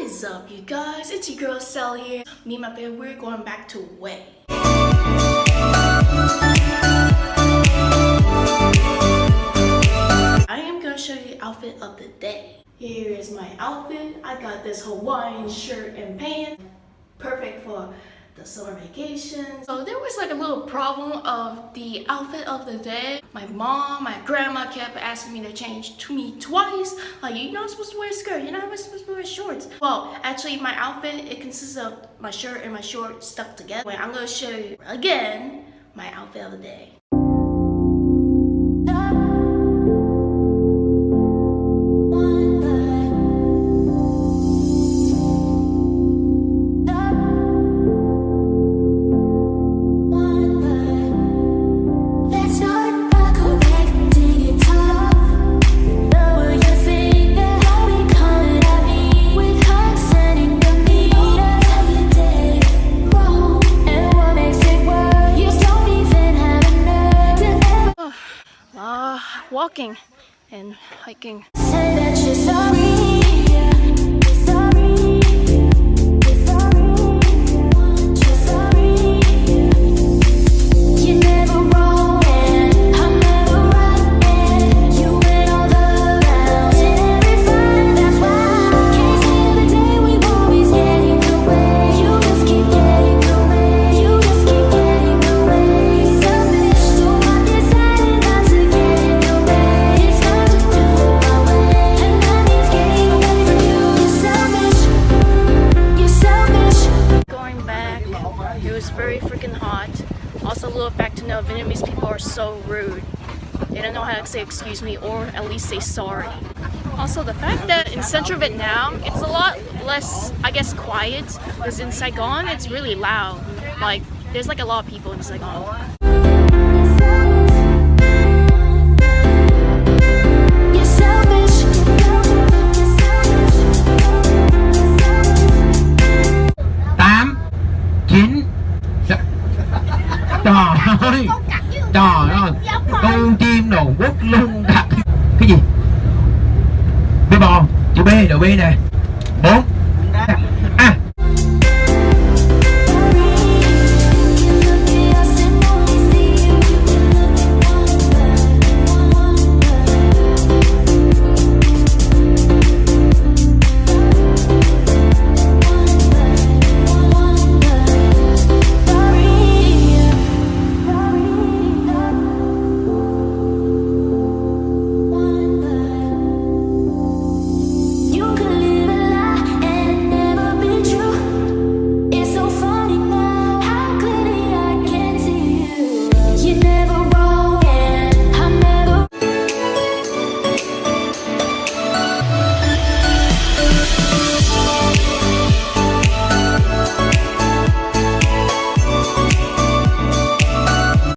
is up, you guys? It's your girl Sally here. Me and my baby, we're going back to Hue. I am gonna show you the outfit of the day. Here is my outfit. I got this Hawaiian shirt and pants. Perfect for the summer vacation. So there was like a little problem of the outfit of the day. My mom, my grandma kept asking me to change to me twice. Like, you're not supposed to wear a skirt, you're not supposed to wear shorts. Well, actually my outfit, it consists of my shirt and my shorts stuck together. Wait, I'm gonna show you again my outfit of the day. Uh, walking and hiking. Very freaking hot. Also, a little fact to know, Vietnamese people are so rude. They don't know how to say excuse me or at least say sorry. Also, the fact that in central Vietnam, it's a lot less, I guess, quiet. Because in Saigon, it's really loud. Like, there's like a lot of people in Saigon. Ơi Trời ơi. Con chim đồ quất lưng đặt Cái gì? B bò. Chữ B đầu B nè. Bốn